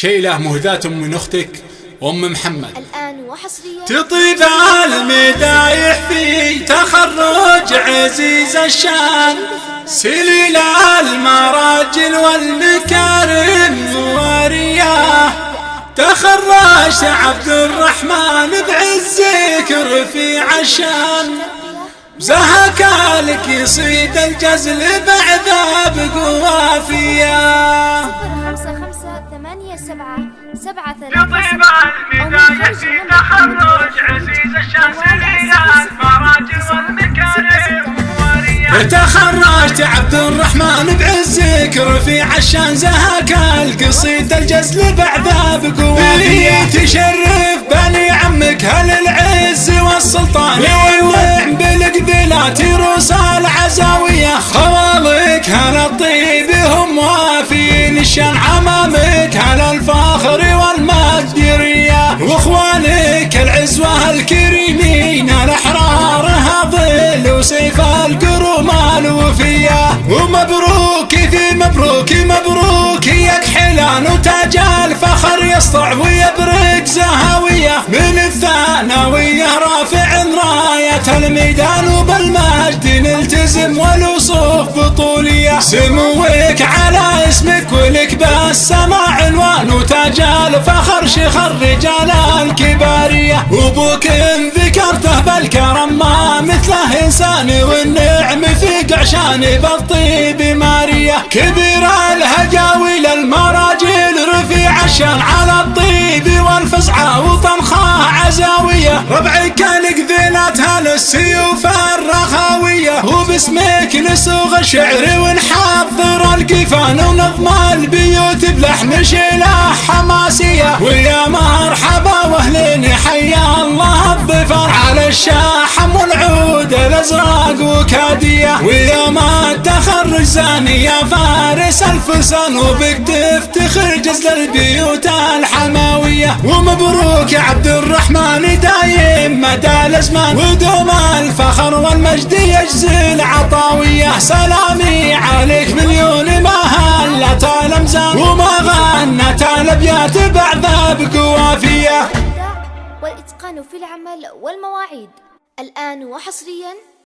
شيلة مهداة من أختك أم محمد. الآن وحصريا تطيب المدايح في تخرج عزيز الشان. سليل المراجل والمكارم ورياه تخرجت عبد الرحمن بعزك رفيع الشان زهك لك يصيد الجزل بعذاب قوافية. خمسة خمسة ثمانية سبعة سبعة ثلاثة الميدان في تخرج عزيز الشاسعين المراجل والمكارم تخرجت عبد الرحمن بعزك رفيع الشان زهك القصيد الجزل بعذاب قوافيه تشرف بني عمك هل العز والسلطان الوفية ومبروك في مبروك مبروك. يا كحلان وتاج الفخر يسطع ويبرق زهاوية. من الثانوية رافع راية. الميدان وبالمجد نلتزم والوصوف بطولية. سموك على اسمك ولك بالسماع عنوان. وتاج الفخر شيخ الرجال الكبارية. وابوك ان ذكرته بالكرم ما مثله إنسان والنعم في قعشان بالطيب مارية كبير الهجاوي للمراجل رفيع الشان على الطيب والفزعة وطنخاه عزاوية. ربعك كان قذيناتها للسيوف الرخاوية وباسمك نسوغ الشعر ونحضر القفان ونظم البيوت بلحن شيلة حماسية. ويا مرحبا وأهلين حيا الله الظفر على الشاحم والعود الأزرق وكادية ويا ما زاني يا فارس الفرسان وبك تفتخر جزل البيوت الحماوية. ومبروك يا عبد الرحمن دايم مدى الأزمان ودوم الفخر والمجد يجزل عطاوية سلامي عليك مليون ما هلت الامزان وما غنت الأبيات بعذاب قوافيه والإتقان في العمل والمواعيد. الآن وحصريا